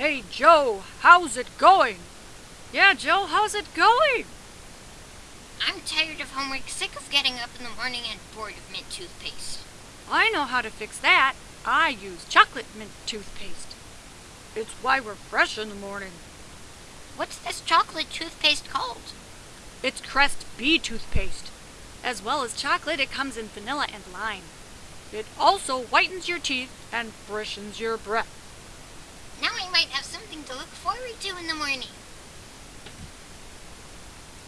Hey, Joe, how's it going? Yeah, Joe, how's it going? I'm tired of homework, sick of getting up in the morning, and bored of mint toothpaste. I know how to fix that. I use chocolate mint toothpaste. It's why we're fresh in the morning. What's this chocolate toothpaste called? It's Crest B toothpaste. As well as chocolate, it comes in vanilla and lime. It also whitens your teeth and freshens your breath. To look forward to in the morning.